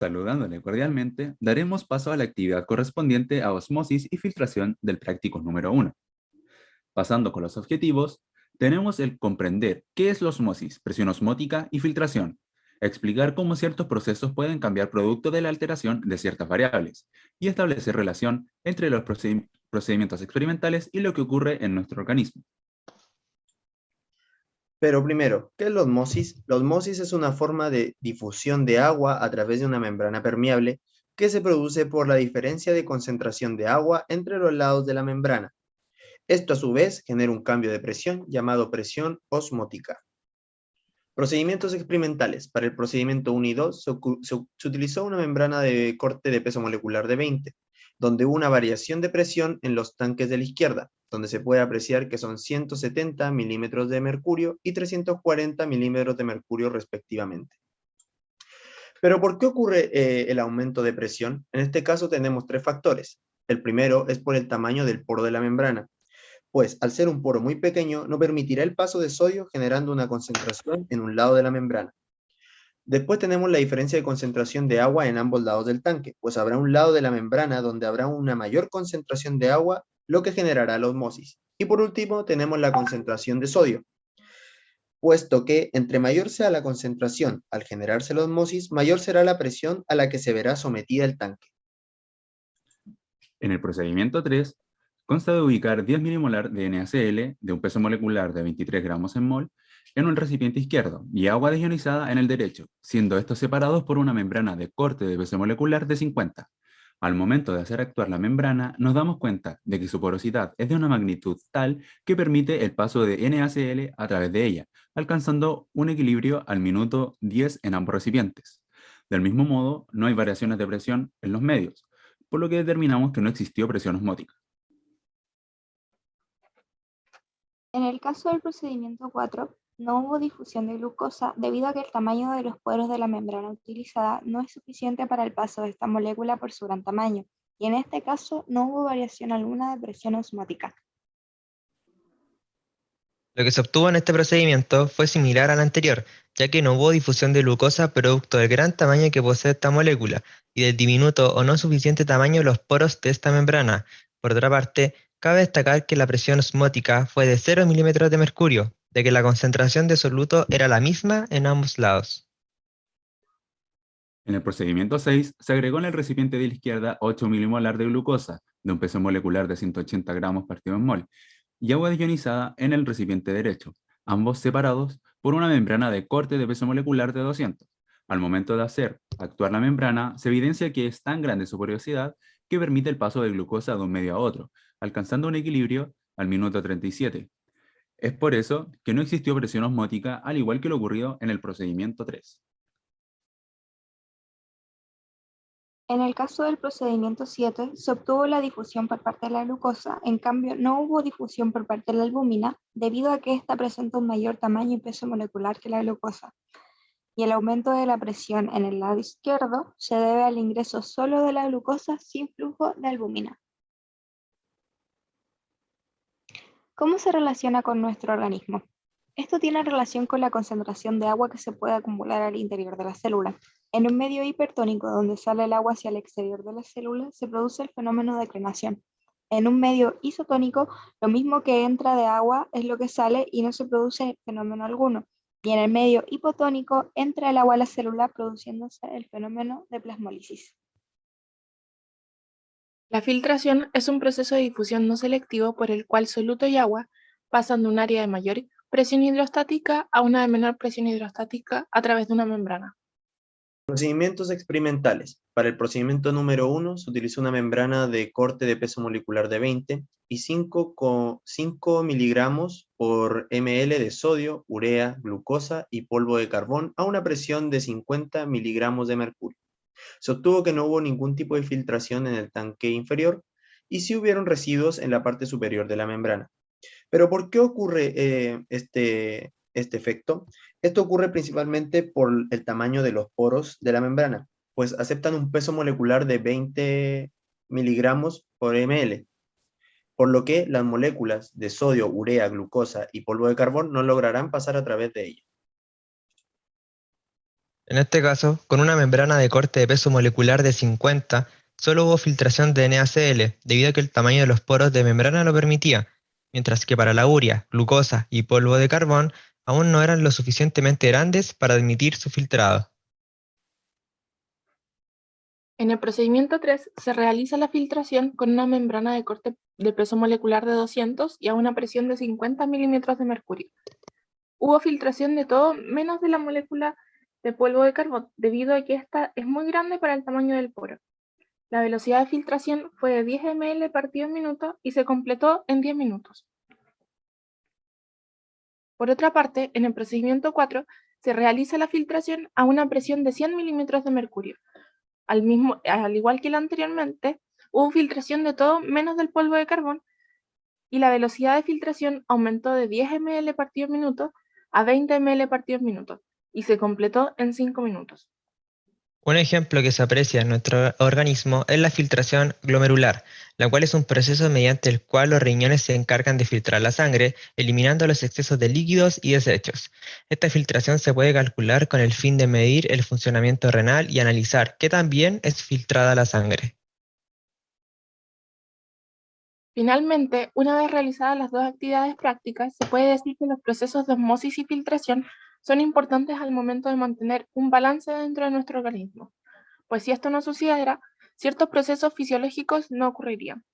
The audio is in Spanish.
Saludándole cordialmente, daremos paso a la actividad correspondiente a osmosis y filtración del práctico número 1. Pasando con los objetivos, tenemos el comprender qué es la osmosis, presión osmótica y filtración, explicar cómo ciertos procesos pueden cambiar producto de la alteración de ciertas variables, y establecer relación entre los procedimientos experimentales y lo que ocurre en nuestro organismo. Pero primero, ¿qué es la osmosis? La osmosis es una forma de difusión de agua a través de una membrana permeable que se produce por la diferencia de concentración de agua entre los lados de la membrana. Esto a su vez genera un cambio de presión llamado presión osmótica. Procedimientos experimentales. Para el procedimiento 1 y 2 se, se utilizó una membrana de corte de peso molecular de 20, donde hubo una variación de presión en los tanques de la izquierda, donde se puede apreciar que son 170 milímetros de mercurio y 340 milímetros de mercurio respectivamente. Pero ¿por qué ocurre eh, el aumento de presión? En este caso tenemos tres factores. El primero es por el tamaño del poro de la membrana, pues al ser un poro muy pequeño no permitirá el paso de sodio generando una concentración en un lado de la membrana. Después tenemos la diferencia de concentración de agua en ambos lados del tanque, pues habrá un lado de la membrana donde habrá una mayor concentración de agua lo que generará la osmosis. Y por último tenemos la concentración de sodio, puesto que entre mayor sea la concentración al generarse la osmosis, mayor será la presión a la que se verá sometida el tanque. En el procedimiento 3, consta de ubicar 10 milimolar de NaCl de un peso molecular de 23 gramos en mol en un recipiente izquierdo y agua desionizada en el derecho, siendo estos separados por una membrana de corte de peso molecular de 50. Al momento de hacer actuar la membrana, nos damos cuenta de que su porosidad es de una magnitud tal que permite el paso de NaCl a través de ella, alcanzando un equilibrio al minuto 10 en ambos recipientes. Del mismo modo, no hay variaciones de presión en los medios, por lo que determinamos que no existió presión osmótica. En el caso del procedimiento 4, no hubo difusión de glucosa debido a que el tamaño de los poros de la membrana utilizada no es suficiente para el paso de esta molécula por su gran tamaño, y en este caso no hubo variación alguna de presión osmótica. Lo que se obtuvo en este procedimiento fue similar al anterior, ya que no hubo difusión de glucosa producto del gran tamaño que posee esta molécula y del diminuto o no suficiente tamaño los poros de esta membrana. Por otra parte, cabe destacar que la presión osmótica fue de 0 milímetros de mercurio, de que la concentración de soluto era la misma en ambos lados. En el procedimiento 6, se agregó en el recipiente de la izquierda 8 milimolar de glucosa, de un peso molecular de 180 gramos partido en mol, y agua ionizada en el recipiente derecho, ambos separados por una membrana de corte de peso molecular de 200. Al momento de hacer actuar la membrana, se evidencia que es tan grande su porosidad que permite el paso de glucosa de un medio a otro, alcanzando un equilibrio al minuto 37, es por eso que no existió presión osmótica, al igual que lo ocurrido en el procedimiento 3. En el caso del procedimiento 7, se obtuvo la difusión por parte de la glucosa, en cambio no hubo difusión por parte de la albúmina, debido a que ésta presenta un mayor tamaño y peso molecular que la glucosa. Y el aumento de la presión en el lado izquierdo se debe al ingreso solo de la glucosa sin flujo de albúmina. ¿Cómo se relaciona con nuestro organismo? Esto tiene relación con la concentración de agua que se puede acumular al interior de la célula. En un medio hipertónico donde sale el agua hacia el exterior de la célula, se produce el fenómeno de crenación. En un medio isotónico, lo mismo que entra de agua es lo que sale y no se produce fenómeno alguno. Y en el medio hipotónico, entra el agua a la célula produciéndose el fenómeno de plasmólisis. La filtración es un proceso de difusión no selectivo por el cual soluto y agua pasan de un área de mayor presión hidrostática a una de menor presión hidrostática a través de una membrana. Procedimientos experimentales. Para el procedimiento número 1 se utilizó una membrana de corte de peso molecular de 20 y 5, 5 miligramos por ml de sodio, urea, glucosa y polvo de carbón a una presión de 50 miligramos de mercurio. Se obtuvo que no hubo ningún tipo de filtración en el tanque inferior y sí hubieron residuos en la parte superior de la membrana. Pero ¿por qué ocurre eh, este, este efecto? Esto ocurre principalmente por el tamaño de los poros de la membrana, pues aceptan un peso molecular de 20 miligramos por ml, por lo que las moléculas de sodio, urea, glucosa y polvo de carbón no lograrán pasar a través de ella. En este caso, con una membrana de corte de peso molecular de 50, solo hubo filtración de NaCl, debido a que el tamaño de los poros de membrana lo permitía, mientras que para la urea, glucosa y polvo de carbón aún no eran lo suficientemente grandes para admitir su filtrado. En el procedimiento 3 se realiza la filtración con una membrana de corte de peso molecular de 200 y a una presión de 50 milímetros de mercurio. Hubo filtración de todo menos de la molécula de polvo de carbón, debido a que esta es muy grande para el tamaño del poro. La velocidad de filtración fue de 10 ml partido minuto y se completó en 10 minutos. Por otra parte, en el procedimiento 4 se realiza la filtración a una presión de 100 milímetros de mercurio. Al, mismo, al igual que la anteriormente, hubo filtración de todo menos del polvo de carbón y la velocidad de filtración aumentó de 10 ml partido minuto a 20 ml partido minuto y se completó en 5 minutos. Un ejemplo que se aprecia en nuestro organismo es la filtración glomerular, la cual es un proceso mediante el cual los riñones se encargan de filtrar la sangre, eliminando los excesos de líquidos y desechos. Esta filtración se puede calcular con el fin de medir el funcionamiento renal y analizar qué también es filtrada la sangre. Finalmente, una vez realizadas las dos actividades prácticas, se puede decir que los procesos de osmosis y filtración son importantes al momento de mantener un balance dentro de nuestro organismo, pues si esto no sucediera, ciertos procesos fisiológicos no ocurrirían.